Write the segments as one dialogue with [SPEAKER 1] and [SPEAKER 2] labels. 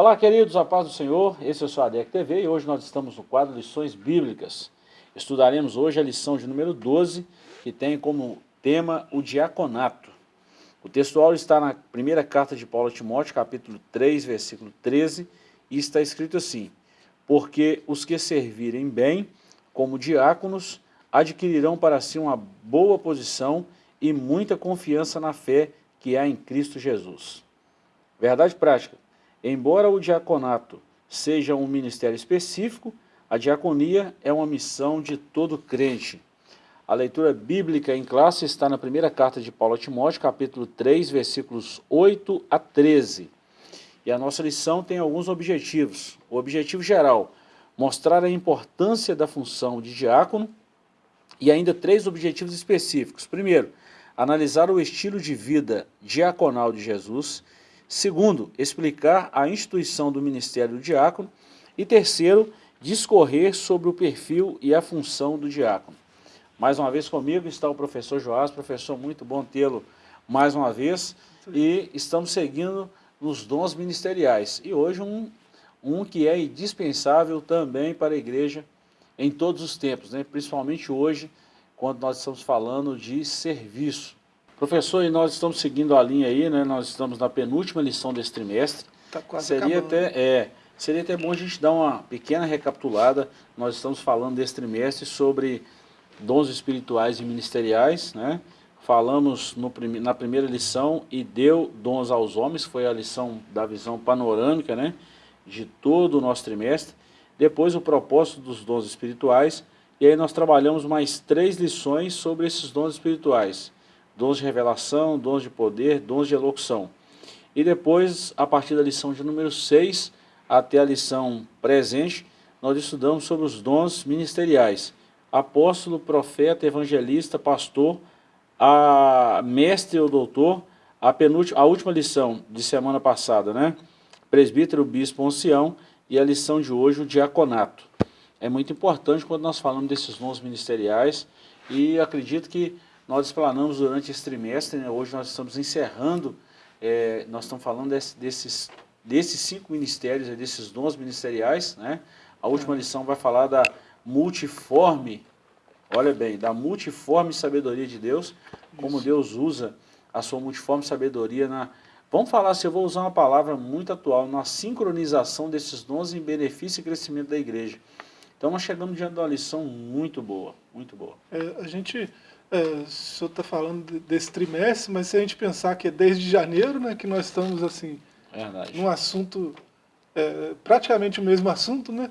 [SPEAKER 1] Olá, queridos, a paz do Senhor, esse é o seu ADEC TV e hoje nós estamos no quadro Lições Bíblicas. Estudaremos hoje a lição de número 12, que tem como tema o diaconato. O textual está na primeira carta de Paulo a Timóteo, capítulo 3, versículo 13, e está escrito assim, Porque os que servirem bem, como diáconos, adquirirão para si uma boa posição e muita confiança na fé que há em Cristo Jesus. Verdade prática. Embora o diaconato seja um ministério específico, a diaconia é uma missão de todo crente. A leitura bíblica em classe está na primeira carta de Paulo a Timóteo, capítulo 3, versículos 8 a 13. E a nossa lição tem alguns objetivos. O objetivo geral, mostrar a importância da função de diácono e ainda três objetivos específicos. Primeiro, analisar o estilo de vida diaconal de Jesus. Segundo, explicar a instituição do ministério do diácono. E terceiro, discorrer sobre o perfil e a função do diácono. Mais uma vez comigo está o professor Joás, professor, muito bom tê-lo mais uma vez. E estamos seguindo nos dons ministeriais. E hoje um, um que é indispensável também para a igreja em todos os tempos, né? principalmente hoje, quando nós estamos falando de serviço. Professor, e nós estamos seguindo a linha aí, né? Nós estamos na penúltima lição desse trimestre.
[SPEAKER 2] Tá quase
[SPEAKER 1] seria
[SPEAKER 2] acabando.
[SPEAKER 1] até é, Seria até bom a gente dar uma pequena recapitulada. Nós estamos falando desse trimestre sobre dons espirituais e ministeriais, né? Falamos no, na primeira lição e deu dons aos homens, foi a lição da visão panorâmica, né? De todo o nosso trimestre. Depois o propósito dos dons espirituais. E aí nós trabalhamos mais três lições sobre esses dons espirituais dons de revelação, dons de poder, dons de elocução. E depois, a partir da lição de número 6 até a lição presente, nós estudamos sobre os dons ministeriais. Apóstolo, profeta, evangelista, pastor, a mestre ou doutor, a, penúltima, a última lição de semana passada, né? Presbítero, bispo, ancião, e a lição de hoje, o diaconato. É muito importante quando nós falamos desses dons ministeriais, e acredito que nós explanamos durante esse trimestre, né? hoje nós estamos encerrando, é, nós estamos falando desse, desses, desses cinco ministérios, desses dons ministeriais, né? A última lição vai falar da multiforme, olha bem, da multiforme sabedoria de Deus, como Isso. Deus usa a sua multiforme sabedoria na... Vamos falar, se eu vou usar uma palavra muito atual, na sincronização desses dons em benefício e crescimento da igreja. Então nós chegamos diante de uma lição muito boa, muito boa.
[SPEAKER 2] É, a gente é, o senhor está falando desse trimestre, mas se a gente pensar que é desde janeiro, né, que nós estamos assim,
[SPEAKER 1] Verdade.
[SPEAKER 2] num assunto, é, praticamente o mesmo assunto, né?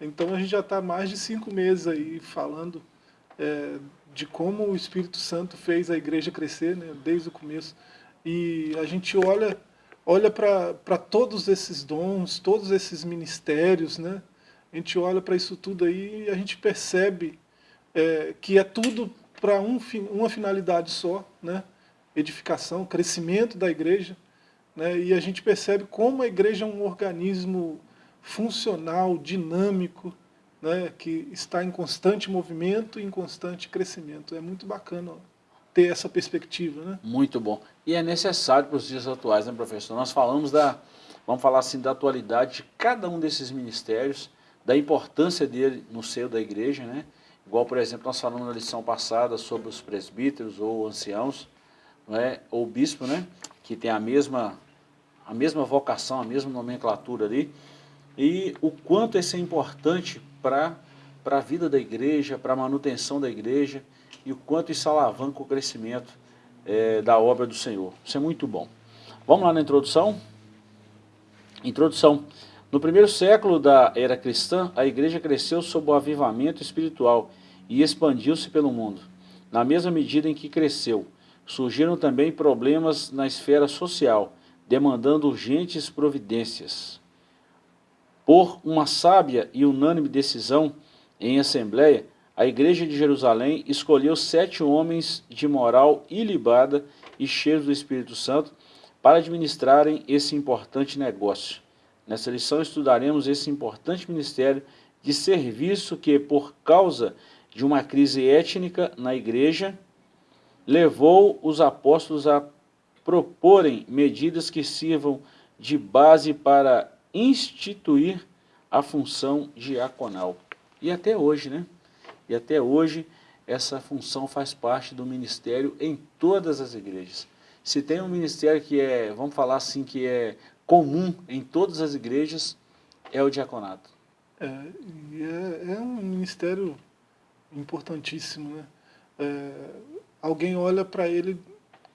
[SPEAKER 2] Então a gente já está mais de cinco meses aí falando é, de como o Espírito Santo fez a igreja crescer, né, desde o começo. E a gente olha, olha para todos esses dons, todos esses ministérios, né? A gente olha para isso tudo aí e a gente percebe é, que é tudo para um, uma finalidade só, né? edificação, crescimento da igreja, né? e a gente percebe como a igreja é um organismo funcional, dinâmico, né? que está em constante movimento e em constante crescimento. É muito bacana ter essa perspectiva. Né?
[SPEAKER 1] Muito bom. E é necessário para os dias atuais, né, professor? Nós falamos da, vamos falar assim, da atualidade de cada um desses ministérios, da importância dele no seio da igreja, né? Igual, por exemplo, nós falamos na lição passada sobre os presbíteros ou anciãos, não é? ou bispo, né? que tem a mesma, a mesma vocação, a mesma nomenclatura ali, e o quanto isso é importante para a vida da igreja, para a manutenção da igreja, e o quanto isso alavanca o crescimento é, da obra do Senhor. Isso é muito bom. Vamos lá na introdução? Introdução. No primeiro século da era cristã, a igreja cresceu sob o avivamento espiritual e expandiu-se pelo mundo. Na mesma medida em que cresceu, surgiram também problemas na esfera social, demandando urgentes providências. Por uma sábia e unânime decisão em assembleia, a igreja de Jerusalém escolheu sete homens de moral ilibada e cheios do Espírito Santo para administrarem esse importante negócio. Nessa lição estudaremos esse importante ministério de serviço que, por causa de uma crise étnica na igreja, levou os apóstolos a proporem medidas que sirvam de base para instituir a função diaconal. E até hoje, né? E até hoje essa função faz parte do ministério em todas as igrejas. Se tem um ministério que é, vamos falar assim, que é comum em todas as igrejas, é o diaconato.
[SPEAKER 2] É, é, é um ministério importantíssimo, né? É, alguém olha para ele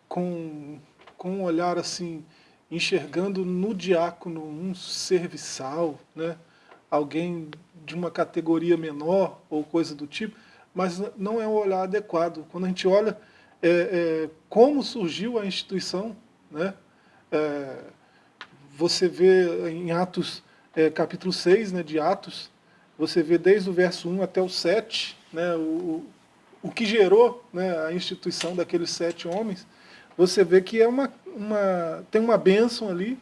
[SPEAKER 2] com, com um olhar assim, enxergando no diácono um serviçal, né? alguém de uma categoria menor ou coisa do tipo, mas não é um olhar adequado. Quando a gente olha é, é, como surgiu a instituição, né? É, você vê em Atos, é, capítulo 6 né, de Atos, você vê desde o verso 1 até o 7, né, o, o que gerou né, a instituição daqueles sete homens, você vê que é uma, uma, tem uma bênção ali,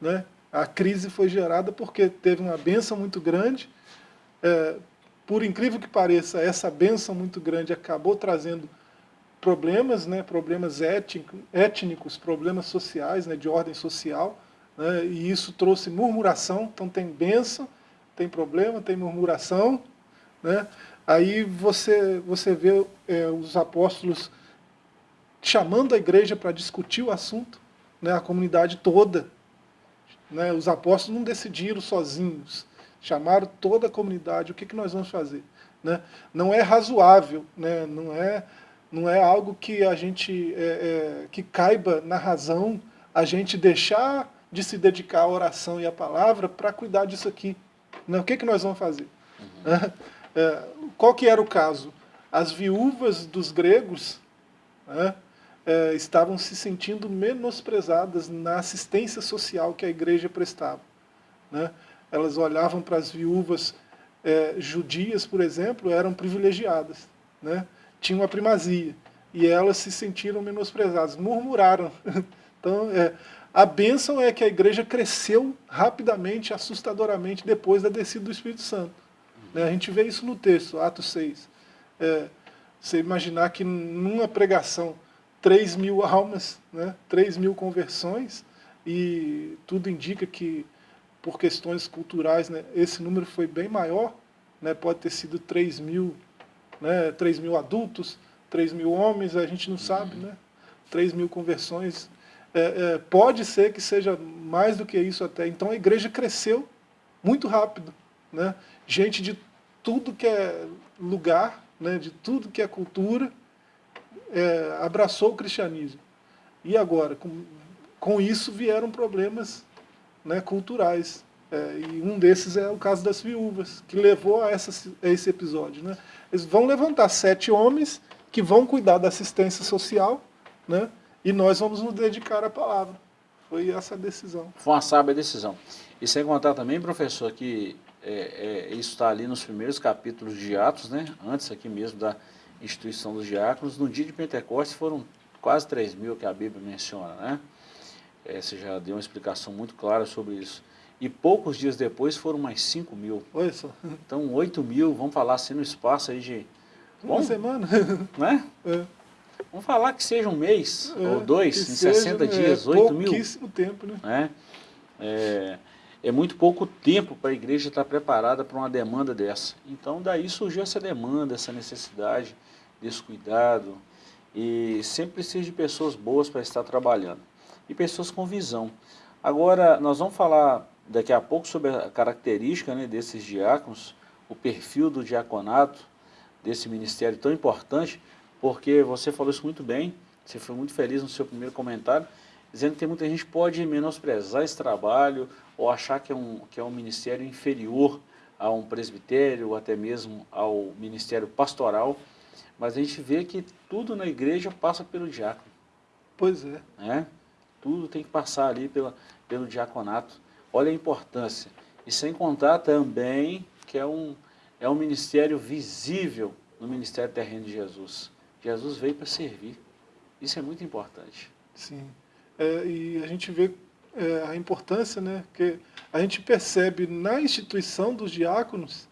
[SPEAKER 2] né? a crise foi gerada porque teve uma bênção muito grande, é, por incrível que pareça, essa bênção muito grande acabou trazendo problemas, né, problemas étnicos, problemas sociais, né, de ordem social, né, e isso trouxe murmuração, então tem bênção, tem problema, tem murmuração, né, aí você, você vê é, os apóstolos chamando a igreja para discutir o assunto, né, a comunidade toda, né, os apóstolos não decidiram sozinhos, chamaram toda a comunidade, o que, que nós vamos fazer? Né? Não é razoável, né? não, é, não é algo que a gente, é, é, que caiba na razão, a gente deixar de se dedicar à oração e à palavra para cuidar disso aqui. Né? O que, que nós vamos fazer? Uhum. É, qual que era o caso? As viúvas dos gregos né, é, estavam se sentindo menosprezadas na assistência social que a igreja prestava. Né? Elas olhavam para as viúvas é, judias, por exemplo, eram privilegiadas, né? tinham a primazia, e elas se sentiram menosprezadas, murmuraram. Então, é, a bênção é que a igreja cresceu rapidamente, assustadoramente, depois da descida do Espírito Santo. Né? A gente vê isso no texto, Atos 6. É, você imaginar que numa pregação 3 mil almas, né? 3 mil conversões, e tudo indica que, por questões culturais, né, esse número foi bem maior, né, pode ter sido 3 mil, né, 3 mil adultos, 3 mil homens, a gente não sabe, né? 3 mil conversões. É, é, pode ser que seja mais do que isso até. Então a igreja cresceu muito rápido. Né? Gente de tudo que é lugar, né, de tudo que é cultura, é, abraçou o cristianismo. E agora, com, com isso vieram problemas né, culturais. É, e um desses é o caso das viúvas, que levou a, essa, a esse episódio. Né? Eles vão levantar sete homens que vão cuidar da assistência social, né? e nós vamos nos dedicar à palavra. Foi essa a decisão.
[SPEAKER 1] Foi uma sábia decisão. E sem contar também, professor, que é, é, isso está ali nos primeiros capítulos de Atos, né? antes aqui mesmo da instituição dos diáconos, no dia de Pentecostes foram quase 3 mil que a Bíblia menciona, né? É, você já deu uma explicação muito clara sobre isso. E poucos dias depois foram mais 5 mil.
[SPEAKER 2] Só.
[SPEAKER 1] Então 8 mil, vamos falar assim no espaço aí de...
[SPEAKER 2] Uma bom, semana.
[SPEAKER 1] Né? É. Vamos falar que seja um mês é, ou dois, em seja, 60 dias, é, 8 mil.
[SPEAKER 2] Pouquíssimo tempo, né?
[SPEAKER 1] É, é, é muito pouco tempo para a igreja estar preparada para uma demanda dessa. Então daí surgiu essa demanda, essa necessidade descuidado e sempre precisa de pessoas boas para estar trabalhando e pessoas com visão. Agora, nós vamos falar daqui a pouco sobre a característica né, desses diáconos, o perfil do diaconato, desse ministério tão importante, porque você falou isso muito bem, você foi muito feliz no seu primeiro comentário, dizendo que tem muita gente pode menosprezar esse trabalho ou achar que é um, que é um ministério inferior a um presbitério ou até mesmo ao ministério pastoral, mas a gente vê que tudo na igreja passa pelo diácono.
[SPEAKER 2] Pois é.
[SPEAKER 1] Né? Tudo tem que passar ali pela, pelo diaconato. Olha a importância. E sem contar também que é um, é um ministério visível no ministério terreno de Jesus. Jesus veio para servir. Isso é muito importante.
[SPEAKER 2] Sim. É, e a gente vê é, a importância, né? Que a gente percebe na instituição dos diáconos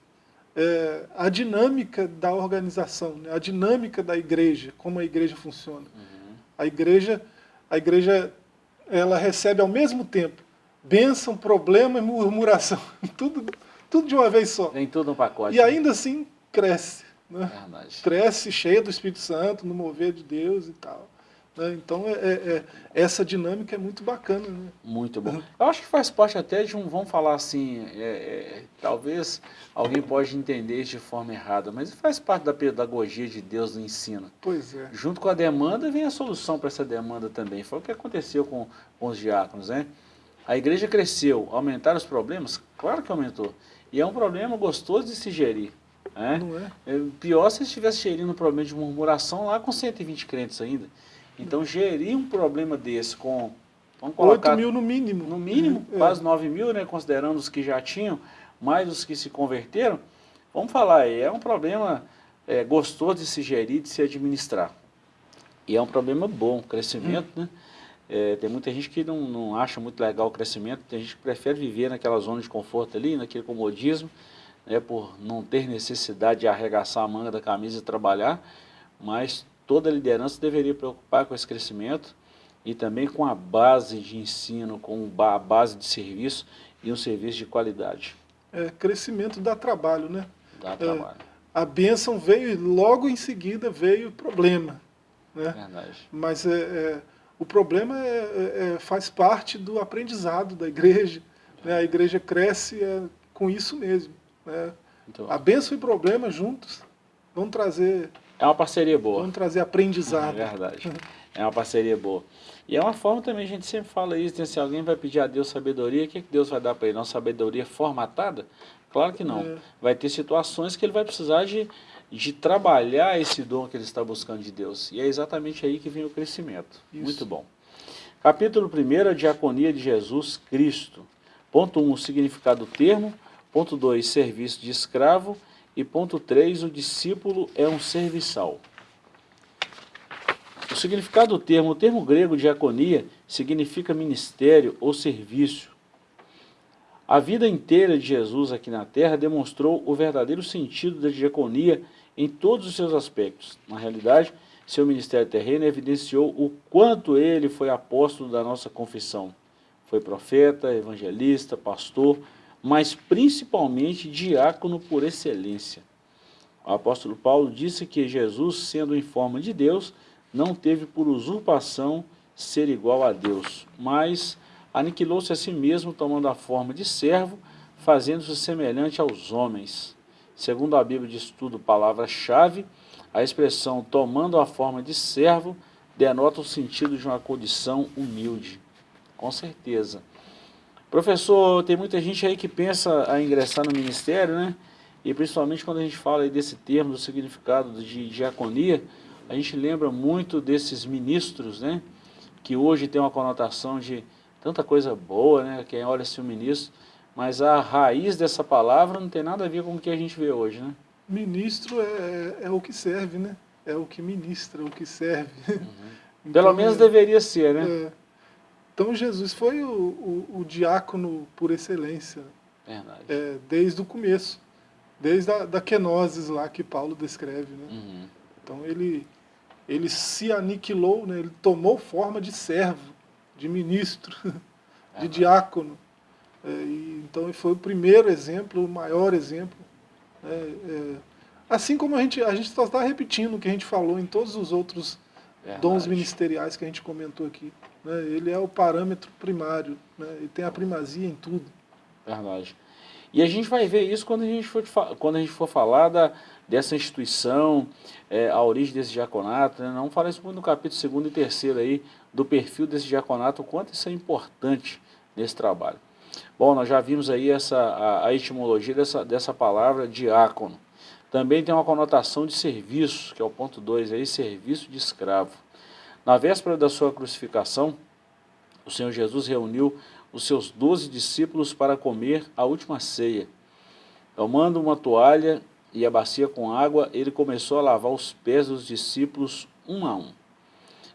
[SPEAKER 2] é, a dinâmica da organização, né? a dinâmica da igreja, como a igreja funciona. Uhum. A igreja, a igreja ela recebe ao mesmo tempo bênção, problema e murmuração. Tudo, tudo de uma vez só.
[SPEAKER 1] Vem tudo no pacote.
[SPEAKER 2] E ainda assim cresce. Né?
[SPEAKER 1] Verdade.
[SPEAKER 2] Cresce cheia do Espírito Santo, no mover de Deus e tal. Né? Então, é, é, é, essa dinâmica é muito bacana. Né?
[SPEAKER 1] Muito bom. Eu acho que faz parte até de um, vamos falar assim, é, é, talvez alguém pode entender de forma errada, mas faz parte da pedagogia de Deus no ensino.
[SPEAKER 2] Pois é.
[SPEAKER 1] Junto com a demanda vem a solução para essa demanda também. Foi o que aconteceu com, com os diáconos, né? A igreja cresceu, aumentaram os problemas? Claro que aumentou. E é um problema gostoso de se gerir. Né?
[SPEAKER 2] Não é?
[SPEAKER 1] é pior se estivesse gerindo um problema de murmuração lá com 120 crentes ainda. Então, gerir um problema desse com...
[SPEAKER 2] Vamos colocar, 8 mil no mínimo.
[SPEAKER 1] No mínimo, é. quase 9 mil, né, considerando os que já tinham, mais os que se converteram. Vamos falar aí, é um problema é, gostoso de se gerir, de se administrar. E é um problema bom, crescimento, hum. né? É, tem muita gente que não, não acha muito legal o crescimento, tem gente que prefere viver naquela zona de conforto ali, naquele comodismo, né, por não ter necessidade de arregaçar a manga da camisa e trabalhar, mas toda liderança deveria preocupar com esse crescimento e também com a base de ensino, com a base de serviço e um serviço de qualidade.
[SPEAKER 2] É, crescimento dá trabalho, né?
[SPEAKER 1] Dá trabalho. É,
[SPEAKER 2] a bênção veio e logo em seguida veio o problema. Né?
[SPEAKER 1] Verdade.
[SPEAKER 2] Mas é, é o problema é, é, é, faz parte do aprendizado da igreja. Né? A igreja cresce é, com isso mesmo. Né? Então, a bênção e problema juntos vão trazer...
[SPEAKER 1] É uma parceria boa.
[SPEAKER 2] Vão trazer aprendizado.
[SPEAKER 1] É verdade. É uma parceria boa. E é uma forma também, a gente sempre fala isso, né? se alguém vai pedir a Deus sabedoria, o que, que Deus vai dar para ele? Uma sabedoria formatada? Claro que não. É. Vai ter situações que ele vai precisar de de trabalhar esse dom que ele está buscando de Deus. E é exatamente aí que vem o crescimento. Isso. Muito bom. Capítulo 1, a diaconia de Jesus Cristo. Ponto 1, um, o significado do termo. Ponto 2, serviço de escravo. E ponto 3, o discípulo é um serviçal. O significado do termo, o termo grego diaconia, significa ministério ou serviço. A vida inteira de Jesus aqui na terra demonstrou o verdadeiro sentido da diaconia em todos os seus aspectos. Na realidade, seu ministério terreno evidenciou o quanto ele foi apóstolo da nossa confissão. Foi profeta, evangelista, pastor, mas principalmente diácono por excelência. O apóstolo Paulo disse que Jesus, sendo em forma de Deus, não teve por usurpação ser igual a Deus, mas aniquilou-se a si mesmo, tomando a forma de servo, fazendo-se semelhante aos homens. Segundo a Bíblia de Estudo Palavra-Chave, a expressão tomando a forma de servo denota o sentido de uma condição humilde. Com certeza. Professor, tem muita gente aí que pensa a ingressar no ministério, né? E principalmente quando a gente fala desse termo, do significado de diaconia, a gente lembra muito desses ministros, né? Que hoje tem uma conotação de tanta coisa boa, né? Quem olha-se o ministro, mas a raiz dessa palavra não tem nada a ver com o que a gente vê hoje, né?
[SPEAKER 2] Ministro é, é o que serve, né? É o que ministra, o que serve. Uhum.
[SPEAKER 1] então, Pelo menos é, deveria ser, né?
[SPEAKER 2] É. Então Jesus foi o, o, o, diácono por excelência.
[SPEAKER 1] Verdade.
[SPEAKER 2] É, desde o começo. Desde a da kenosis lá que Paulo descreve, né?
[SPEAKER 1] Uhum.
[SPEAKER 2] Então ele, ele se aniquilou, né? ele tomou forma de servo, de ministro, de diácono. É, e, então foi o primeiro exemplo, o maior exemplo. É, é, assim como a gente, a gente só está repetindo o que a gente falou em todos os outros Verdade. dons ministeriais que a gente comentou aqui. Né? Ele é o parâmetro primário, né? ele tem a primazia em tudo.
[SPEAKER 1] Verdade. E a gente vai ver isso quando a gente for, quando a gente for falar da, dessa instituição, é, a origem desse diaconato. Né? Não fala isso muito no capítulo 2 e 3 aí, do perfil desse diaconato, o quanto isso é importante nesse trabalho. Bom, nós já vimos aí essa, a, a etimologia dessa, dessa palavra diácono. Também tem uma conotação de serviço, que é o ponto 2 aí, serviço de escravo. Na véspera da sua crucificação, o Senhor Jesus reuniu os seus doze discípulos para comer a última ceia. Tomando uma toalha e a bacia com água, ele começou a lavar os pés dos discípulos um a um.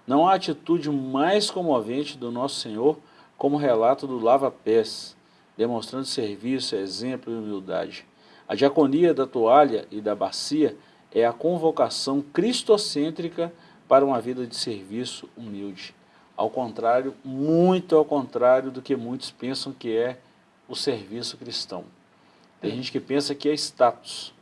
[SPEAKER 1] Não há atitude mais comovente do nosso Senhor como relato do lava-pés, demonstrando serviço, exemplo e humildade. A diaconia da toalha e da bacia é a convocação cristocêntrica para uma vida de serviço humilde. Ao contrário, muito ao contrário do que muitos pensam que é o serviço cristão. Tem gente que pensa que é status.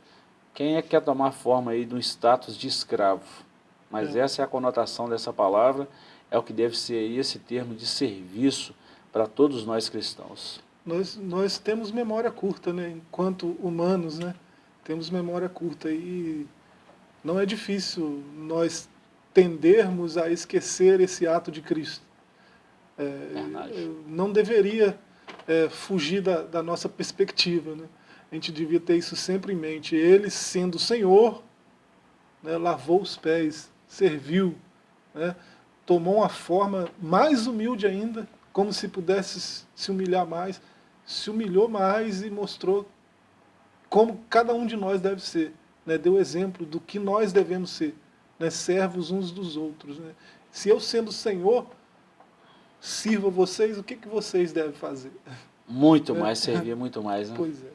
[SPEAKER 1] Quem é que quer tomar forma aí de um status de escravo? Mas é. essa é a conotação dessa palavra, é o que deve ser aí esse termo de serviço para todos nós cristãos.
[SPEAKER 2] Nós, nós temos memória curta, né? enquanto humanos, né? temos memória curta e não é difícil nós tendermos a esquecer esse ato de Cristo. É, não deveria é, fugir da, da, nossa perspectiva. Né? A gente devia ter isso sempre em mente. Ele, sendo o Senhor, né, lavou os pés, serviu, né, tomou uma forma mais humilde ainda, como se pudesse se humilhar mais, se humilhou mais e mostrou como cada um de nós deve ser. Né, deu exemplo do que nós devemos ser né, servos uns dos outros. Né? Se eu sendo Senhor, sirvo vocês, o que, que vocês devem fazer?
[SPEAKER 1] Muito mais, servir muito mais. Né?
[SPEAKER 2] Pois é.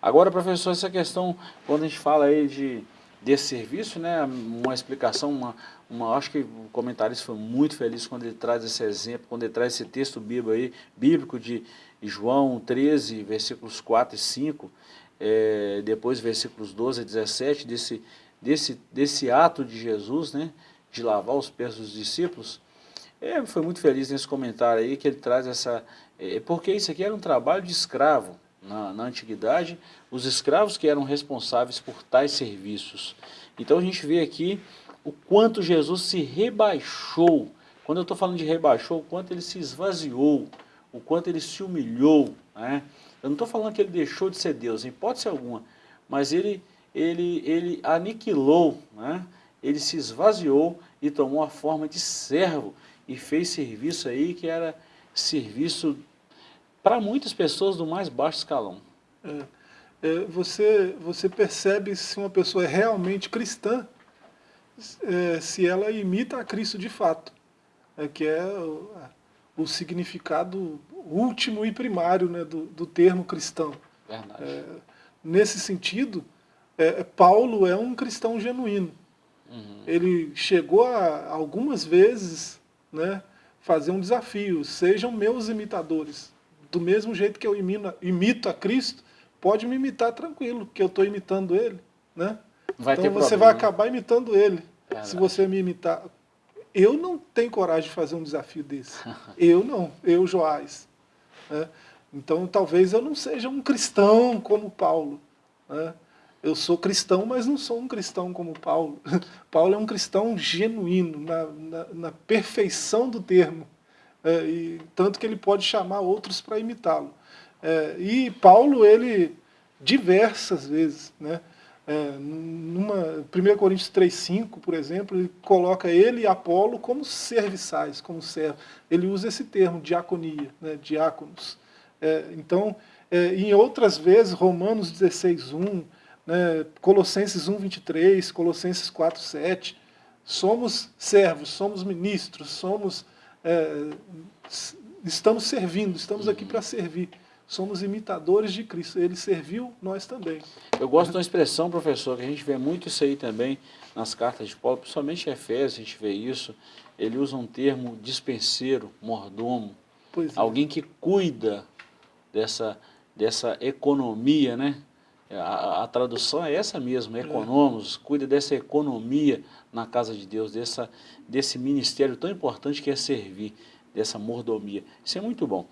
[SPEAKER 1] Agora, professor, essa questão, quando a gente fala aí de, desse serviço, né, uma explicação, uma, uma, acho que o comentarista foi muito feliz quando ele traz esse exemplo, quando ele traz esse texto bíblico, aí, bíblico de João 13, versículos 4 e 5, é, depois versículos 12 a 17, desse, desse, desse ato de Jesus, né, de lavar os pés dos discípulos, é, foi muito feliz nesse comentário aí que ele traz essa... É, porque isso aqui era um trabalho de escravo na, na antiguidade, os escravos que eram responsáveis por tais serviços. Então a gente vê aqui o quanto Jesus se rebaixou. Quando eu estou falando de rebaixou, o quanto ele se esvaziou, o quanto ele se humilhou. Né? Eu não estou falando que ele deixou de ser Deus, em hipótese alguma, mas ele ele, ele aniquilou, né? ele se esvaziou e tomou a forma de servo e fez serviço aí que era serviço para muitas pessoas do mais baixo escalão.
[SPEAKER 2] É, é, você, você percebe se uma pessoa é realmente cristã, é, se ela imita a Cristo de fato, é, que é o, o, significado último e primário né, do, do termo cristão.
[SPEAKER 1] Verdade. É,
[SPEAKER 2] nesse sentido, é, Paulo é um cristão genuíno. Uhum. Ele chegou a, algumas vezes né, fazer um desafio, sejam meus imitadores. Do mesmo jeito que eu imino, imito a Cristo, pode me imitar tranquilo, que eu estou imitando ele. Né?
[SPEAKER 1] Vai
[SPEAKER 2] então você
[SPEAKER 1] problema.
[SPEAKER 2] vai acabar imitando ele, se você me imitar. Eu não tenho coragem de fazer um desafio desse. eu não, eu, Joás. Né? Então talvez eu não seja um cristão como Paulo. Né? Eu sou cristão, mas não sou um cristão como Paulo. Paulo é um cristão genuíno, na, na, na perfeição do termo, é, e tanto que ele pode chamar outros para imitá-lo. É, e Paulo, ele, diversas vezes, né, é, numa, 1 Coríntios 3,5, por exemplo, ele coloca ele e Apolo como serviçais, como servo. Ele usa esse termo, diaconia, né, diáconos. É, então, é, em outras vezes, Romanos 16,1, né, Colossenses 1, 23, Colossenses 4, 7, somos servos, somos ministros, somos, é, estamos servindo, estamos aqui para servir. Somos imitadores de Cristo. Ele serviu, nós também.
[SPEAKER 1] Eu gosto de uma expressão, professor, que a gente vê muito isso aí também nas cartas de Paulo, principalmente em Efésios, a gente vê isso. Ele usa um termo dispenseiro, mordomo.
[SPEAKER 2] É.
[SPEAKER 1] Alguém que cuida dessa, dessa economia, né? A, a, tradução é essa mesmo, economos, cuida dessa economia na casa de Deus, dessa, desse ministério tão importante que é servir, dessa mordomia. Isso é muito bom.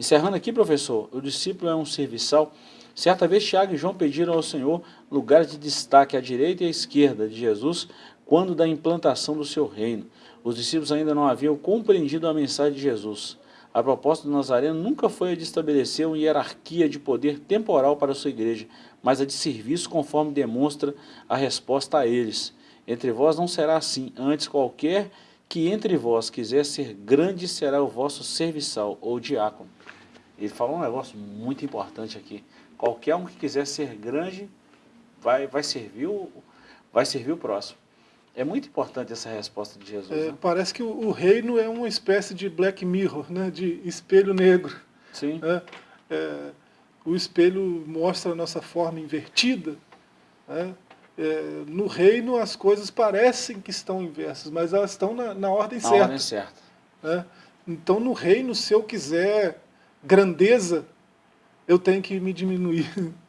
[SPEAKER 1] Encerrando aqui, professor, o discípulo é um serviçal. Certa vez Tiago e João pediram ao Senhor lugares de destaque à direita e à esquerda de Jesus quando da implantação do seu reino. Os discípulos ainda não haviam compreendido a mensagem de Jesus. A proposta do Nazareno nunca foi a de estabelecer uma hierarquia de poder temporal para a sua igreja, mas a de serviço conforme demonstra a resposta a eles. Entre vós não será assim, antes qualquer que entre vós quiser ser grande será o vosso serviçal ou diácono. Ele falou um negócio muito importante aqui. Qualquer um que quiser ser grande vai, vai, servir, o, vai servir o próximo. É muito importante essa resposta de Jesus. É,
[SPEAKER 2] né? Parece que o, o, reino é uma espécie de black mirror, né? de espelho negro.
[SPEAKER 1] Sim.
[SPEAKER 2] É, é, o espelho mostra a nossa forma invertida. Né? É, no reino as coisas parecem que estão inversas, mas elas estão na, na ordem
[SPEAKER 1] na
[SPEAKER 2] certa.
[SPEAKER 1] Ordem certa.
[SPEAKER 2] Né? Então, no reino, se eu quiser grandeza, eu tenho que me diminuir.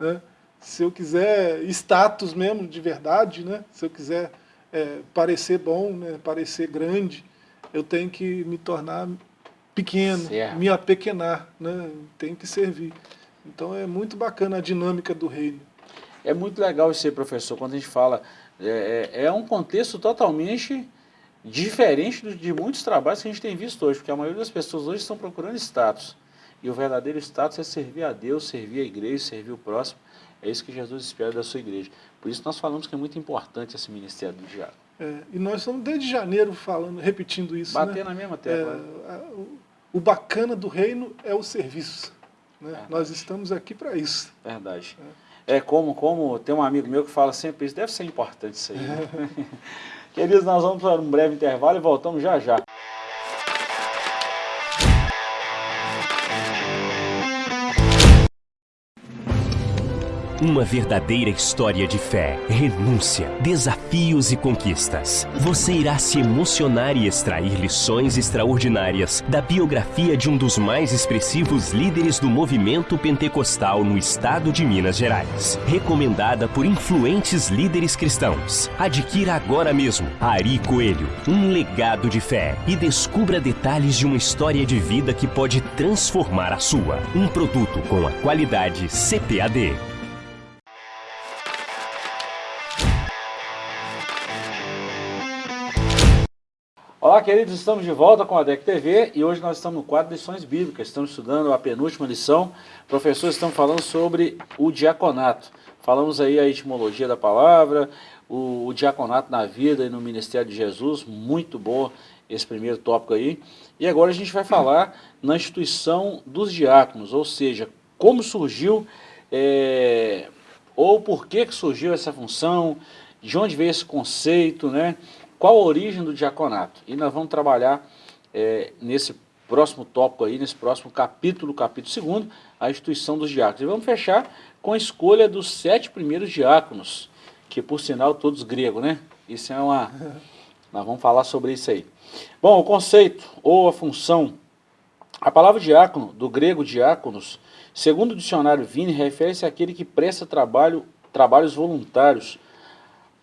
[SPEAKER 2] Né? Se eu quiser status mesmo, de verdade, né? se eu quiser é, parecer bom, né? parecer grande, eu tenho que me tornar pequeno, certo. me apequenar, né? tenho que servir. Então é muito bacana a dinâmica do reino.
[SPEAKER 1] É muito legal aí, professor, quando a gente fala, é, é, é um contexto totalmente diferente de muitos trabalhos que a gente tem visto hoje, porque a maioria das pessoas hoje estão procurando status. E o verdadeiro status é servir a Deus, servir a igreja, servir o próximo. É isso que Jesus espera da sua igreja. Por isso nós falamos que é muito importante esse ministério do diálogo.
[SPEAKER 2] É, e nós estamos desde janeiro falando, repetindo isso.
[SPEAKER 1] Bater
[SPEAKER 2] né?
[SPEAKER 1] na mesma tecla.
[SPEAKER 2] É, o, o, bacana do reino é o serviço. Né? Nós estamos aqui para isso.
[SPEAKER 1] Verdade. É. é. como, como tem um amigo meu que fala sempre isso, deve ser importante isso aí. Né? Queridos, nós vamos para um breve intervalo e voltamos já já.
[SPEAKER 3] Uma verdadeira história de fé, renúncia, desafios e conquistas. Você irá se emocionar e extrair lições extraordinárias da biografia de um dos mais expressivos líderes do movimento pentecostal no estado de Minas Gerais. Recomendada por influentes líderes cristãos. Adquira agora mesmo Ari Coelho, um legado de fé e descubra detalhes de uma história de vida que pode transformar a sua. Um produto com a qualidade CPAD.
[SPEAKER 1] Olá, queridos, estamos de volta com a DEC TV e hoje nós estamos no quadro de lições bíblicas. Estamos estudando a penúltima lição. Professores estão falando sobre o diaconato. Falamos aí a etimologia da palavra, o, o, diaconato na vida e no ministério de Jesus. Muito bom esse primeiro tópico aí. E agora a gente vai falar na instituição dos diáconos, ou seja, como surgiu, é, ou por que, que surgiu essa função, de onde veio esse conceito, né? Qual a origem do diaconato? E nós vamos trabalhar é, nesse próximo tópico aí, nesse próximo capítulo, capítulo 2, a instituição dos diáconos. E vamos fechar com a escolha dos sete primeiros diáconos, que por sinal todos gregos, né? Isso é uma... Nós vamos falar sobre isso aí. Bom, o conceito ou a função. A palavra diácono, do grego diáconos, segundo o dicionário Vini, refere-se àquele que presta trabalho, trabalhos voluntários,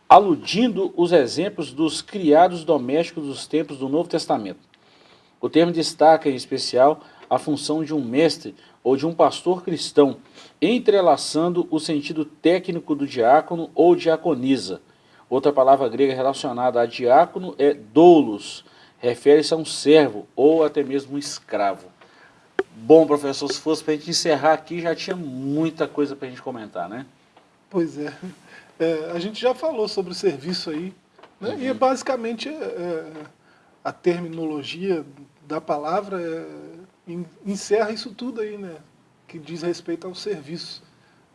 [SPEAKER 1] aludindo os exemplos dos criados domésticos dos tempos do Novo Testamento. O termo destaca, em especial, a função de um mestre ou de um pastor cristão, entrelaçando o sentido técnico do diácono ou diaconisa. Outra palavra grega relacionada a diácono é doulos, refere-se a um servo ou até mesmo um escravo. Bom, professor, se fosse para a gente encerrar aqui, já tinha muita coisa para a gente comentar, né?
[SPEAKER 2] Pois é. É, a gente já falou sobre o serviço aí, né? uhum. e é basicamente é, é, a terminologia da palavra é, encerra isso tudo aí, né? que diz respeito ao serviço.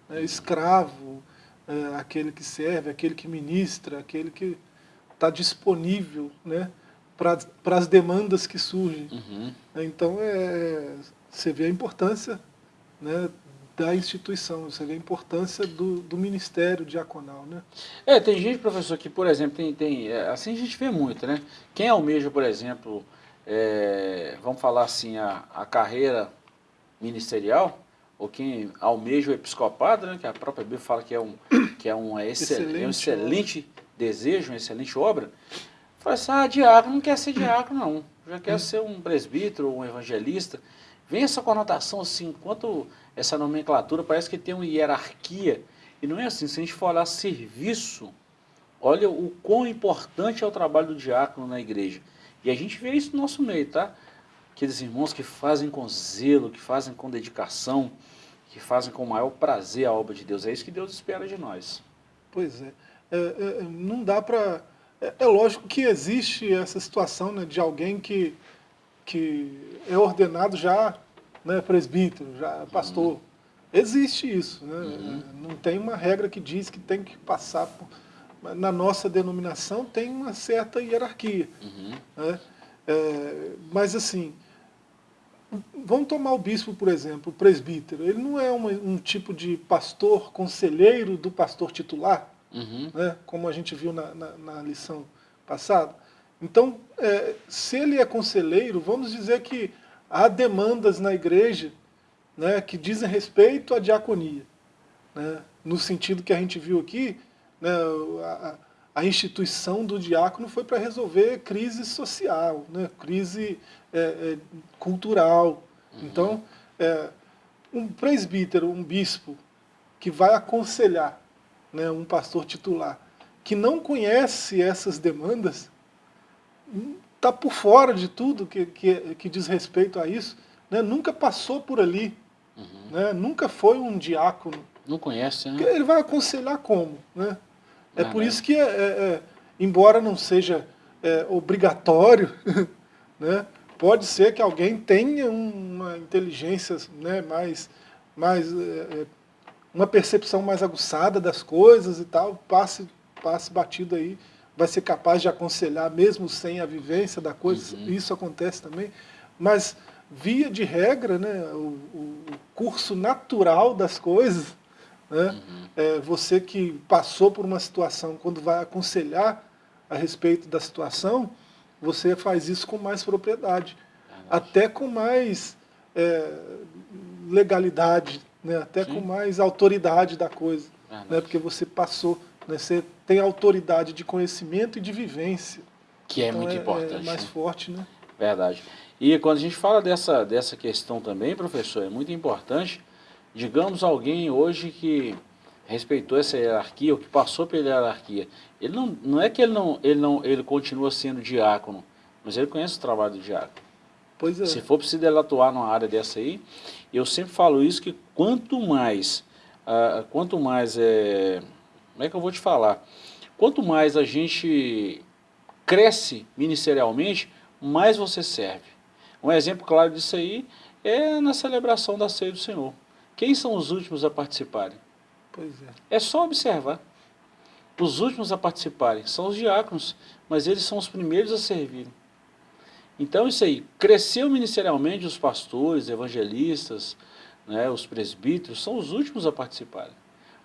[SPEAKER 2] Né? Escravo, é, aquele que serve, aquele que ministra, aquele que está disponível né? para as demandas que surgem. Uhum. Então, é, você vê a importância né, da instituição, você vê a importância do, do ministério diaconal, né?
[SPEAKER 1] É, tem gente, professor, que, por exemplo, tem, tem é, assim a gente vê muito, né? Quem almeja, por exemplo, é, vamos falar assim, a, a carreira ministerial, ou quem almeja o episcopado, né, que a própria Bíblia fala que é um, que é um, excelente, é um excelente desejo, uma excelente obra, fala assim, ah, diácono não quer ser diácono, não. Já quer hum. ser um presbítero, um evangelista. Vem essa conotação assim, enquanto essa nomenclatura parece que tem uma hierarquia, e não é assim, se a gente for olhar serviço, olha o quão importante é o trabalho do diácono na igreja. E a gente vê isso no nosso meio, tá? Aqueles irmãos que fazem com zelo, que fazem com dedicação, que fazem com maior prazer a obra de Deus. É isso que Deus espera de nós.
[SPEAKER 2] Pois é. é, é não dá para... É, é, lógico que existe essa situação né, de alguém que, que é ordenado já né, presbítero, já pastor. Existe isso. Né? Uhum. Não tem uma regra que diz que tem que passar por... Na nossa denominação tem uma certa hierarquia. Uhum. Né? É, mas assim, vamos tomar o bispo, por exemplo, o presbítero. Ele não é uma, um tipo de pastor conselheiro do pastor titular, uhum. né? como a gente viu na, na, na lição passada. Então, é, se ele é conselheiro, vamos dizer que há demandas na igreja né, que dizem respeito à diaconia. Né, no sentido que a gente viu aqui, né, a, a, instituição do diácono foi para resolver crise social, né, crise é, é, cultural. Uhum. Então, é, um presbítero, um bispo, que vai aconselhar né, um pastor titular, que não conhece essas demandas, está por fora de tudo que, que, que, diz respeito a isso, né, nunca passou por ali, uhum. né, nunca foi um diácono.
[SPEAKER 1] Não conhece, né?
[SPEAKER 2] Ele vai aconselhar como? Né? É por isso que, é, é, é, embora não seja é, obrigatório, né, pode ser que alguém tenha uma inteligência né, mais, mais é, é, uma percepção mais aguçada das coisas e tal, passe, passe batido aí, vai ser capaz de aconselhar mesmo sem a vivência da coisa, uhum. isso acontece também, mas via de regra, né, o, o curso natural das coisas, né, uhum. é, você que passou por uma situação, quando vai aconselhar a respeito da situação, você faz isso com mais propriedade, até com mais é, legalidade, né? até Sim. com mais autoridade da coisa, né? porque você passou, né? você tem autoridade de conhecimento e de vivência.
[SPEAKER 1] Que é então muito é, importante. É
[SPEAKER 2] mais né? forte, né?
[SPEAKER 1] Verdade. E quando a gente fala dessa, dessa questão também, professor, é muito importante, digamos alguém hoje que respeitou essa hierarquia, ou que passou pela hierarquia, ele não, não é que ele não, ele não ele continua sendo diácono, mas ele conhece o trabalho do diácono.
[SPEAKER 2] Pois é.
[SPEAKER 1] Se for preciso ele atuar numa área dessa aí, eu sempre falo isso, que quanto mais, uh, quanto mais, é, como é que eu vou te falar? Quanto mais a gente cresce ministerialmente, mais você serve. Um exemplo claro disso aí é na celebração da ceia do Senhor. Quem são os últimos a participarem?
[SPEAKER 2] Pois é.
[SPEAKER 1] É só observar. Os últimos a participarem são os diáconos, mas eles são os primeiros a servirem. Então isso aí, cresceu ministerialmente os pastores, evangelistas, né, os presbíteros, são os últimos a participarem.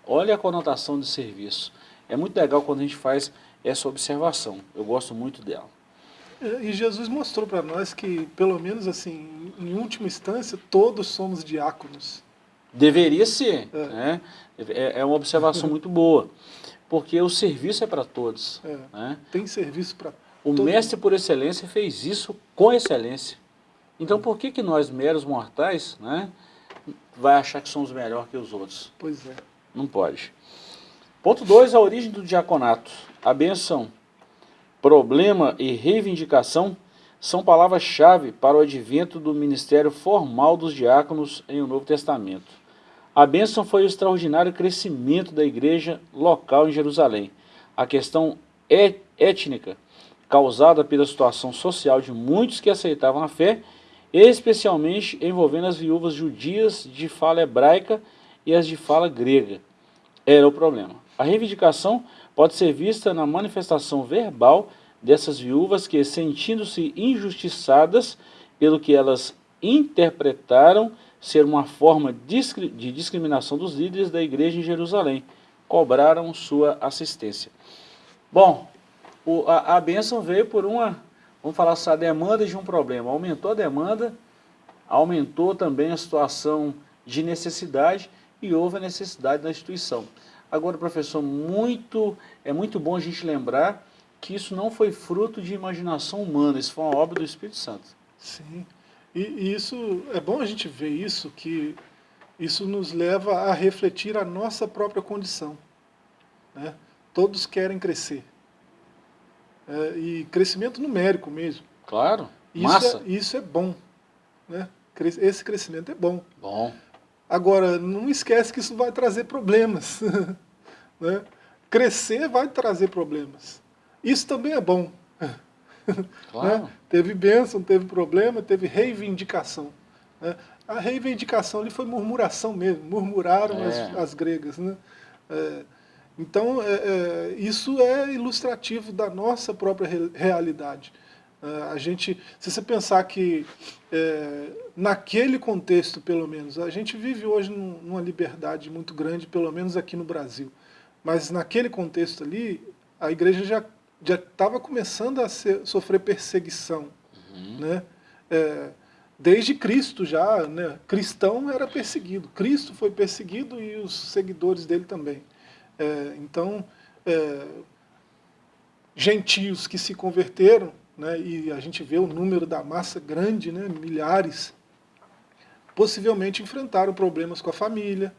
[SPEAKER 1] Olha a conotação de serviço. É muito legal quando a gente faz essa observação. Eu gosto muito dela.
[SPEAKER 2] É, e Jesus mostrou para nós que, pelo menos assim, em última instância, todos somos diáconos.
[SPEAKER 1] Deveria ser. É, né? é, é uma observação muito boa. Porque o serviço é para todos.
[SPEAKER 2] É,
[SPEAKER 1] né?
[SPEAKER 2] Tem serviço para todos.
[SPEAKER 1] O Todo mestre por excelência fez isso com excelência. Então por que, que nós, meros mortais, né, vai achar que somos melhor que os outros?
[SPEAKER 2] Pois é.
[SPEAKER 1] Não pode. Ponto 2, a origem do diaconato. A benção, problema e reivindicação são palavras-chave para o advento do ministério formal dos diáconos em o Novo Testamento. A bênção foi o extraordinário crescimento da igreja local em Jerusalém. A questão étnica causada pela situação social de muitos que aceitavam a fé, especialmente envolvendo as viúvas judias de fala hebraica e as de fala grega. Era o problema. A reivindicação pode ser vista na manifestação verbal dessas viúvas que, sentindo-se injustiçadas pelo que elas interpretaram ser uma forma de discriminação dos líderes da igreja em Jerusalém, cobraram sua assistência. Bom, a, bênção veio por uma, vamos falar assim, a demanda de um problema. Aumentou a demanda, aumentou também a situação de necessidade e houve a necessidade da instituição. Agora, professor, muito, é muito bom a gente lembrar que isso não foi fruto de imaginação humana, isso foi uma obra do Espírito Santo.
[SPEAKER 2] Sim, e, e isso, é bom a gente ver isso, que isso nos leva a refletir a nossa própria condição. Né? Todos querem crescer, é, e crescimento numérico mesmo.
[SPEAKER 1] Claro,
[SPEAKER 2] isso
[SPEAKER 1] massa.
[SPEAKER 2] É, isso é bom. Né? Esse crescimento é bom.
[SPEAKER 1] Bom.
[SPEAKER 2] Agora, não esquece que isso vai trazer problemas. né? Crescer vai trazer problemas. Isso também é bom.
[SPEAKER 1] Claro.
[SPEAKER 2] né? Teve bênção, teve problema, teve reivindicação. Né? A reivindicação ali foi murmuração mesmo, murmuraram é. as, as gregas. Né? É, então, é, é, isso é ilustrativo da nossa própria realidade. É, a gente, se você pensar que, é, naquele contexto, pelo menos, a gente vive hoje num, numa liberdade muito grande, pelo menos aqui no Brasil. Mas naquele contexto ali, a igreja já já estava começando a ser, sofrer perseguição. Uhum. Né? É, desde Cristo já, né? cristão era perseguido. Cristo foi perseguido e os seguidores dele também. É, então, é, gentios que se converteram, né? e a gente vê o número da massa grande, né? milhares, possivelmente enfrentaram problemas com a família.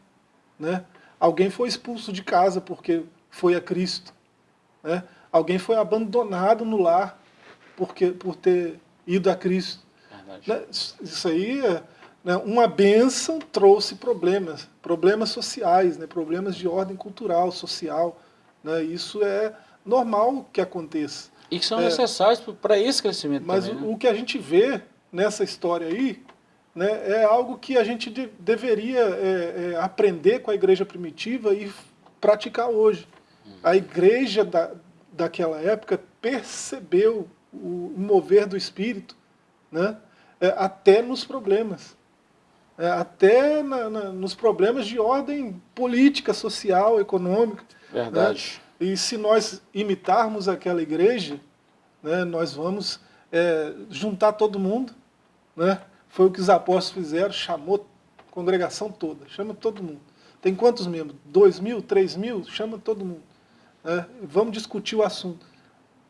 [SPEAKER 2] Né? Alguém foi expulso de casa porque foi a Cristo. Né? Alguém foi abandonado no lar porque, por ter ido a Cristo. Né? Isso aí, né, uma bênção trouxe problemas, problemas sociais, né, problemas de ordem cultural, social. Né, isso é normal que aconteça.
[SPEAKER 1] E que são é, necessários para esse crescimento
[SPEAKER 2] Mas
[SPEAKER 1] também,
[SPEAKER 2] o, né? o que a gente vê nessa história aí né, é algo que a gente de, deveria é, é, aprender com a igreja primitiva e praticar hoje. Hum. A igreja da, daquela época percebeu o, o mover do Espírito né, é, até nos problemas. É, até na, na, nos problemas de ordem política, social, econômica.
[SPEAKER 1] Né. Verdade.
[SPEAKER 2] Né? E se nós imitarmos aquela igreja, né, nós vamos é, juntar todo mundo. Né? Foi o que os apóstolos fizeram, chamou a congregação toda, chama todo mundo. Tem quantos membros? Dois mil, três mil? Chama todo mundo. Né? Vamos discutir o assunto.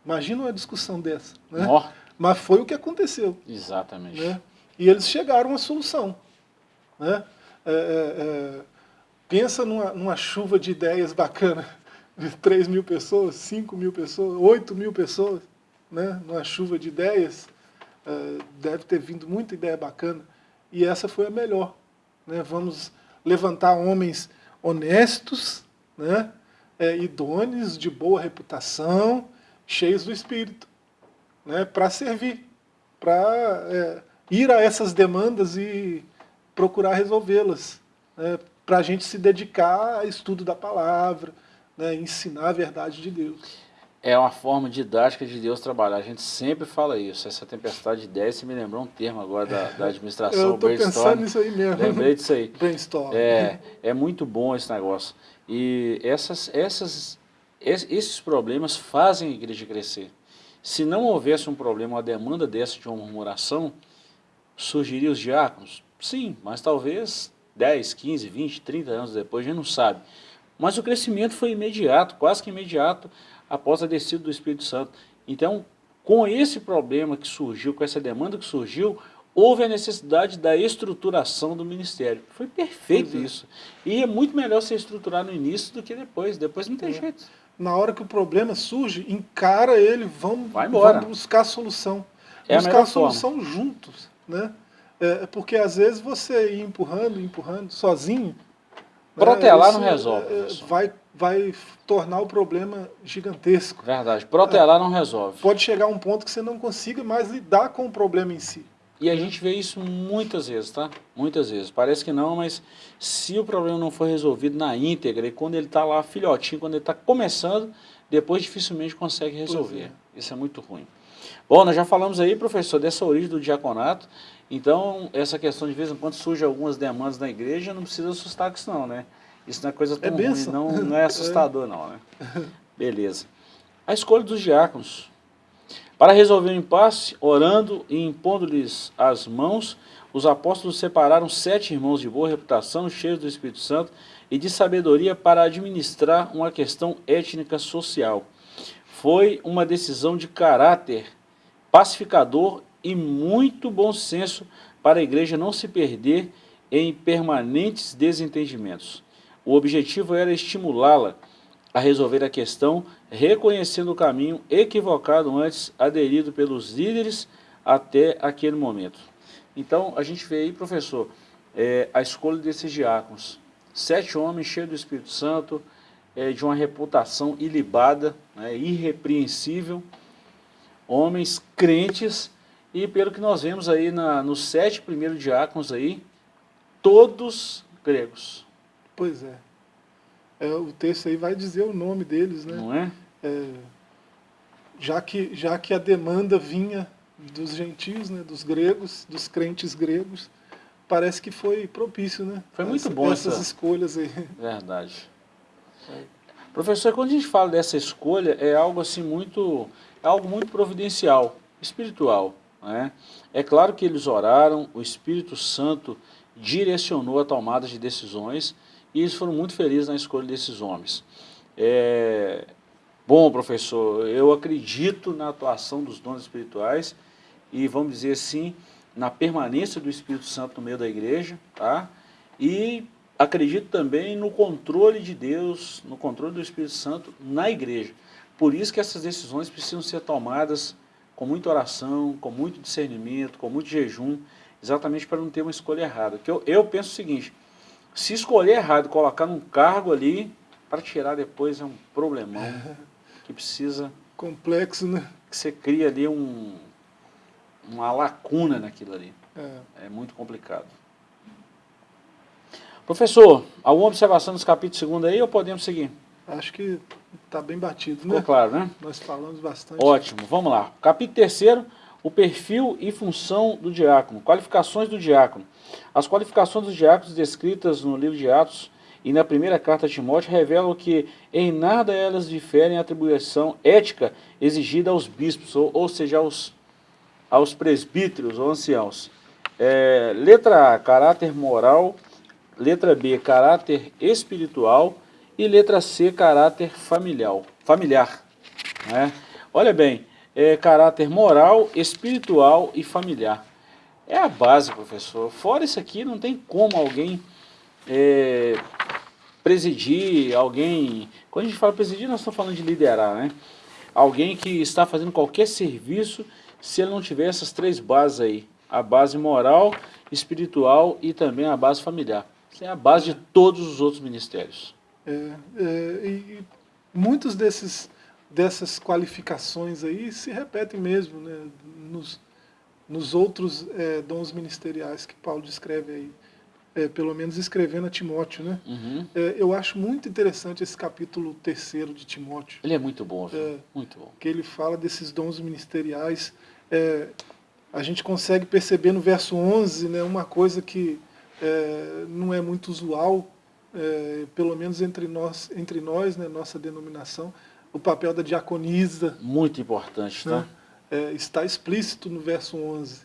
[SPEAKER 2] Imagina uma discussão dessa. Né? Oh. Mas foi o que aconteceu.
[SPEAKER 1] Exatamente.
[SPEAKER 2] Né? E eles chegaram à solução. Né? É, é, é, pensa numa, numa, chuva de ideias bacana, de 3 mil pessoas, 5 mil pessoas, 8 mil pessoas, né? numa chuva de ideias, é, deve ter vindo muita ideia bacana, e essa foi a melhor. Né? Vamos levantar homens honestos, né? é, idôneos, de boa reputação, cheios do Espírito, né, para servir, para é, ir a essas demandas e procurar resolvê-las, né, para a gente se dedicar ao estudo da palavra, né, ensinar a verdade de Deus.
[SPEAKER 1] É uma forma didática de Deus trabalhar. A gente sempre fala isso. Essa tempestade de ideias, você me lembrou um termo agora da, da administração.
[SPEAKER 2] Eu estou pensando nisso aí mesmo.
[SPEAKER 1] Lembrei disso aí.
[SPEAKER 2] Brainstorm.
[SPEAKER 1] É, é muito bom esse negócio. E essas, essas, esses problemas fazem a igreja crescer. Se não houvesse um problema, uma demanda dessa de uma murmuração, surgiria os diáconos? Sim, mas talvez 10, 15, 20, 30 anos depois, a gente não sabe. Mas o crescimento foi imediato, quase que imediato, após a descida do Espírito Santo. Então, com esse problema que surgiu, com essa demanda que surgiu, houve a necessidade da estruturação do ministério. Foi perfeito é. isso. E é muito melhor se estruturar no início do que depois. Depois não tem é. jeito.
[SPEAKER 2] Na hora que o problema surge, encara ele, vamos, vamos buscar a solução. É buscar a, a solução forma. juntos. Né? É, porque às vezes você ir empurrando, empurrando, sozinho...
[SPEAKER 1] Protelar né, não resolve. É,
[SPEAKER 2] vai, vai tornar o problema gigantesco.
[SPEAKER 1] Verdade. Protelar é, não resolve.
[SPEAKER 2] Pode chegar a um ponto que você não consiga mais lidar com o problema em si.
[SPEAKER 1] E a gente vê isso muitas vezes, tá? Muitas vezes. Parece que não, mas se o problema não for resolvido na íntegra, e quando ele está lá filhotinho, quando ele está começando, depois dificilmente consegue resolver. É. Isso é muito ruim. Bom, nós já falamos aí, professor, dessa origem do diaconato. Então, essa questão de vez em quando surge algumas demandas na igreja, não precisa assustar com isso não, né? Isso não é coisa tão é ruim, não, não é assustador não, né? Beleza. A escolha dos diáconos. Para resolver o impasse, orando e impondo-lhes as mãos, os apóstolos separaram sete irmãos de boa reputação, cheios do Espírito Santo e de sabedoria para administrar uma questão étnica social. Foi uma decisão de caráter pacificador e muito bom senso para a igreja não se perder em permanentes desentendimentos. O objetivo era estimulá-la a resolver a questão, reconhecendo o caminho equivocado antes aderido pelos líderes até aquele momento. Então, a gente vê aí, professor, é, a escolha desses diáconos. Sete homens cheios do Espírito Santo, é, de uma reputação ilibada, né, irrepreensível, homens crentes, e pelo que nós vemos aí na, nos sete primeiros diáconos aí, todos gregos.
[SPEAKER 2] Pois é. é. O texto aí vai dizer o nome deles, né?
[SPEAKER 1] Não é?
[SPEAKER 2] é já, que, já que a demanda vinha dos gentios, né, dos gregos, dos crentes gregos, parece que foi propício, né?
[SPEAKER 1] Foi muito Essa, bom
[SPEAKER 2] essas
[SPEAKER 1] essa...
[SPEAKER 2] escolhas aí.
[SPEAKER 1] Verdade. Professor, quando a gente fala dessa escolha, é algo assim muito, é algo muito providencial, espiritual. Né? É claro que eles oraram, o Espírito Santo direcionou a tomada de decisões e eles foram muito felizes na escolha desses homens. É... Bom, professor, eu acredito na atuação dos dons espirituais e, vamos dizer assim, na permanência do Espírito Santo no meio da igreja, tá? E acredito também no controle de Deus, no controle do Espírito Santo na igreja. Por isso que essas decisões precisam ser tomadas com muita oração, com muito discernimento, com muito jejum, exatamente para não ter uma escolha errada. Que eu, eu penso o seguinte, se escolher errado e colocar num cargo ali, para tirar depois é um problemão que precisa...
[SPEAKER 2] Complexo, né?
[SPEAKER 1] Que você cria ali um, uma lacuna naquilo ali. É, é muito complicado. Professor, alguma observação nos capítulos 2 aí ou podemos seguir?
[SPEAKER 2] Acho que está bem batido,
[SPEAKER 1] né? Ficou claro, né?
[SPEAKER 2] Nós falamos bastante.
[SPEAKER 1] Ótimo, vamos lá. Capítulo 3 o perfil e função do diácono. Qualificações do diácono. As qualificações dos diáconos descritas no livro de Atos e na primeira carta a Timóteo revelam que em nada elas diferem a atribuição ética exigida aos bispos, ou, ou seja, aos, aos presbíteros ou anciãos. É, letra A, caráter moral. Letra B, caráter espiritual. E letra C, caráter familiar. familiar né? Olha bem, é, caráter moral, espiritual e familiar. É a base, professor. Fora isso aqui, não tem como alguém é, presidir, alguém... Quando a gente fala presidir, nós estamos falando de liderar, né? Alguém que está fazendo qualquer serviço, se ele não tiver essas três bases aí. A base moral, espiritual e também a base familiar. Isso é a base de todos os outros ministérios.
[SPEAKER 2] É, é, e muitos desses dessas qualificações aí se repetem mesmo né, nos, nos outros é, dons ministeriais que Paulo descreve aí. É, pelo menos escrevendo a Timóteo, né?
[SPEAKER 1] Uhum.
[SPEAKER 2] É, eu acho muito interessante esse capítulo terceiro de Timóteo.
[SPEAKER 1] Ele é muito bom, é, muito bom.
[SPEAKER 2] Que ele fala desses dons ministeriais. A gente consegue perceber no verso 11 né, uma coisa que não é muito usual, é, pelo menos entre nós, entre nós né, nossa denominação, o papel da diaconisa.
[SPEAKER 1] Muito importante, tá?
[SPEAKER 2] Né? É, está explícito no verso 11.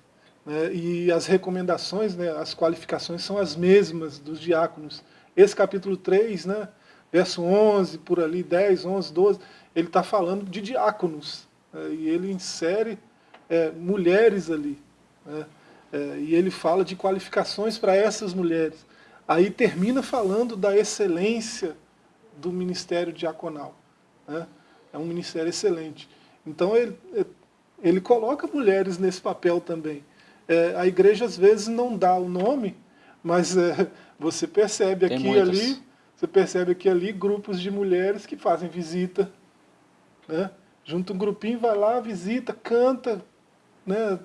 [SPEAKER 2] Né? E as recomendações, né, as qualificações são as mesmas dos diáconos. Esse capítulo 3, né, verso 11, por ali, 10, 11, 12, ele está falando de diáconos. Né? E ele insere é, mulheres ali. Né? É, e ele fala de qualificações para essas mulheres. Aí termina falando da excelência do ministério diaconal. Né? É um ministério excelente. Então ele, ele coloca mulheres nesse papel também. É, a igreja às vezes não dá o nome, mas é, você percebe aqui e ali, você percebe aqui ali grupos de mulheres que fazem visita, né? Junta um grupinho, vai lá, visita, canta, né?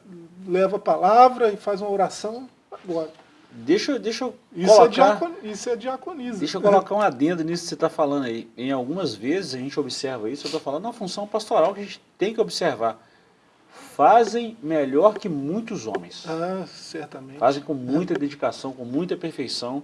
[SPEAKER 2] leva a palavra e faz uma oração, agora.
[SPEAKER 1] Deixa, deixa eu
[SPEAKER 2] isso é colocar... É diacon, isso é diaconismo.
[SPEAKER 1] Deixa eu colocar um adendo nisso que você está falando aí. Em algumas vezes a gente observa isso, eu estou falando na função pastoral que a gente tem que observar. Fazem melhor que muitos homens.
[SPEAKER 2] Ah, certamente.
[SPEAKER 1] Fazem com muita dedicação, com muita perfeição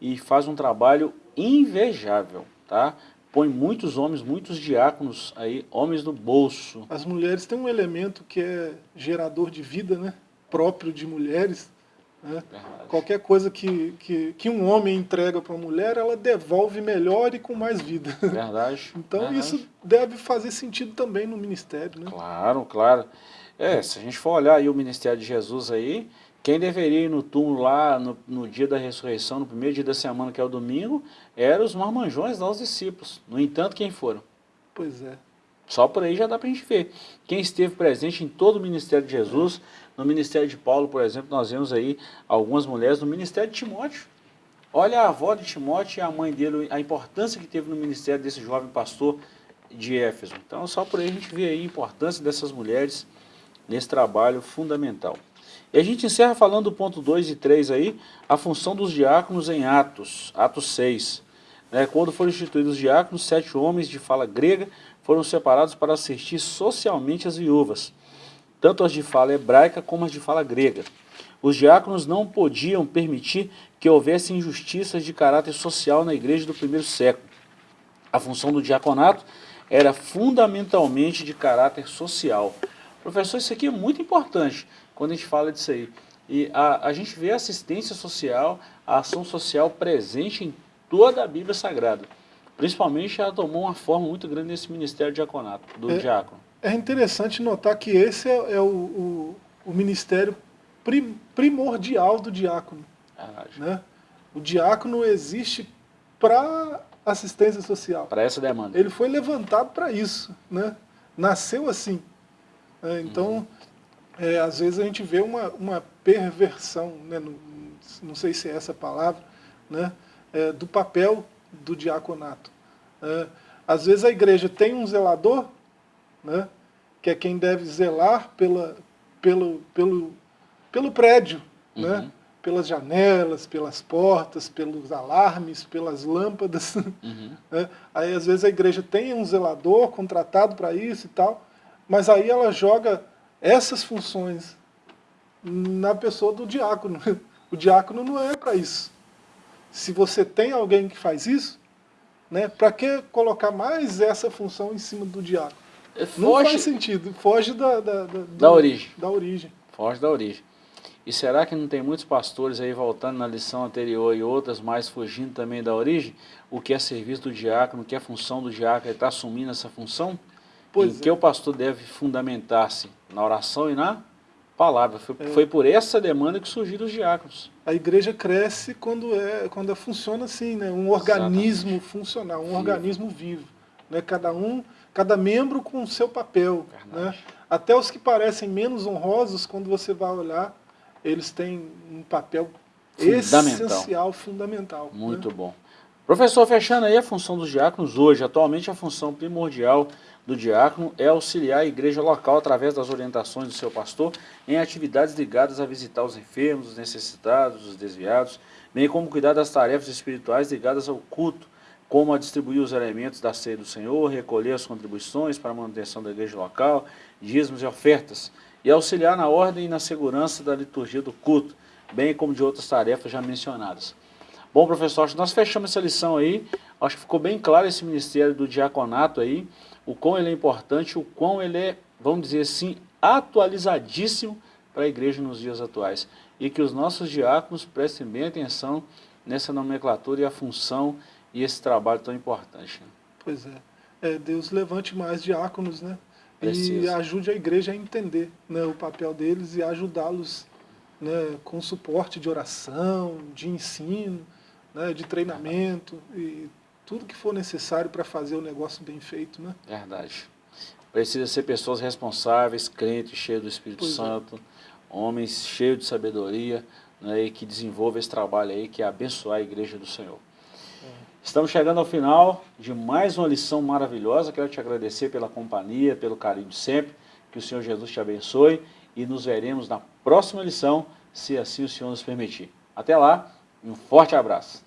[SPEAKER 1] e fazem um trabalho invejável, tá? Põe muitos homens, muitos diáconos aí, homens no bolso.
[SPEAKER 2] As mulheres têm um elemento que é gerador de vida, né? Próprio de mulheres, né? Qualquer coisa que, que, que um homem entrega para uma mulher, ela devolve melhor e com mais vida.
[SPEAKER 1] Verdade.
[SPEAKER 2] então
[SPEAKER 1] Verdade.
[SPEAKER 2] isso deve fazer sentido também no ministério. Né?
[SPEAKER 1] Claro, claro. É, se a gente for olhar aí o ministério de Jesus aí, quem deveria ir no túmulo lá no, no dia da ressurreição, no primeiro dia da semana, que é o domingo, eram os marmanjões dos discípulos. No entanto, quem foram?
[SPEAKER 2] Pois é.
[SPEAKER 1] Só por aí já dá para a gente ver. Quem esteve presente em todo o ministério de Jesus, no ministério de Paulo, por exemplo, nós vemos aí algumas mulheres no ministério de Timóteo. Olha a avó de Timóteo e a mãe dele, a importância que teve no ministério desse jovem pastor de Éfeso. Então, só por aí a gente vê aí a importância dessas mulheres nesse trabalho fundamental. E a gente encerra falando do ponto 2 e 3 aí, a função dos diáconos em Atos, Atos 6. Né, quando foram instituídos os diáconos, sete homens de fala grega foram separados para assistir socialmente as viúvas tanto as de fala hebraica como as de fala grega. Os diáconos não podiam permitir que houvesse injustiças de caráter social na igreja do primeiro século. a função do diaconato era fundamentalmente de caráter social. Professor, isso aqui é muito importante quando a gente fala disso aí. E a, a gente vê a assistência social, a ação social presente em toda a Bíblia Sagrada. Principalmente ela tomou uma forma muito grande nesse ministério diaconato, do
[SPEAKER 2] é,
[SPEAKER 1] diácono.
[SPEAKER 2] É interessante notar que esse é, é o, o, o, ministério prim, primordial do diácono. Né? O diácono existe para assistência social.
[SPEAKER 1] Para essa demanda.
[SPEAKER 2] Ele foi levantado para isso. Né? Nasceu assim. É, então, uhum. é, às vezes a gente vê uma, uma perversão, né? não, não sei se é essa palavra, né? É, do papel do diaconato. É, às vezes a igreja tem um zelador, né, que é quem deve zelar pela, pelo, pelo, pelo prédio, né, uhum. né, pelas janelas, pelas portas, pelos alarmes, pelas lâmpadas. Uhum. Né. Aí às vezes a igreja tem um zelador contratado para isso e tal, mas aí ela joga essas funções na pessoa do diácono. O diácono não é para isso. Se você tem alguém que faz isso, né, para que colocar mais essa função em cima do diácono? É, foge, Não faz sentido, foge da, da, da,
[SPEAKER 1] da origem.
[SPEAKER 2] da origem.
[SPEAKER 1] Foge da origem. E será que não tem muitos pastores aí voltando na lição anterior e outras mais fugindo também da origem? O que é serviço do diácono, o que é função do diácono, ele está assumindo essa função? Pois em é. que o pastor deve fundamentar-se na oração e na palavra. Foi, é. foi, por essa demanda que surgiram os diáconos.
[SPEAKER 2] A igreja cresce quando, é, quando funciona assim, né? um organismo Exatamente. funcional, um organismo vivo. Né? Cada um, cada membro com o seu papel. Né? Até os que parecem menos honrosos, quando você vai olhar, eles têm um papel fundamental. essencial, fundamental.
[SPEAKER 1] Né? Muito né? bom. Professor, fechando aí a função dos diáconos hoje, atualmente a função primordial do diácono é auxiliar a igreja local através das orientações do seu pastor em atividades ligadas a visitar os enfermos, os necessitados, os desviados, bem como cuidar das tarefas espirituais ligadas ao culto, como a distribuir os elementos da ceia do Senhor, recolher as contribuições para a manutenção da igreja local, dízimos e ofertas, e auxiliar na ordem e na segurança da liturgia do culto, bem como de outras tarefas já mencionadas. Bom, professor, acho que nós fechamos essa lição aí, acho que ficou bem claro esse ministério do diaconato aí, o quão ele é importante, o quão ele é, vamos dizer assim, atualizadíssimo para a igreja nos dias atuais. E que os nossos diáconos prestem bem atenção nessa nomenclatura e a função e esse trabalho tão importante. Né?
[SPEAKER 2] Pois é. é. Deus levante mais diáconos, né? Precisa. E ajude a igreja a entender né, o papel deles e ajudá-los né, com suporte de oração, de ensino, né, de treinamento e tudo que for necessário para fazer o negócio bem feito, né?
[SPEAKER 1] Verdade. Precisa ser pessoas responsáveis, crentes, cheios do Espírito pois é. Santo, é. homens cheios de sabedoria, né, e que desenvolvam esse trabalho aí, que é abençoar a igreja do Senhor. Estamos chegando ao final de mais uma lição maravilhosa. Quero te agradecer pela companhia, pelo carinho de sempre. Que o Senhor Jesus te abençoe e nos veremos na próxima lição, se assim o Senhor nos permitir. Até lá, um forte abraço.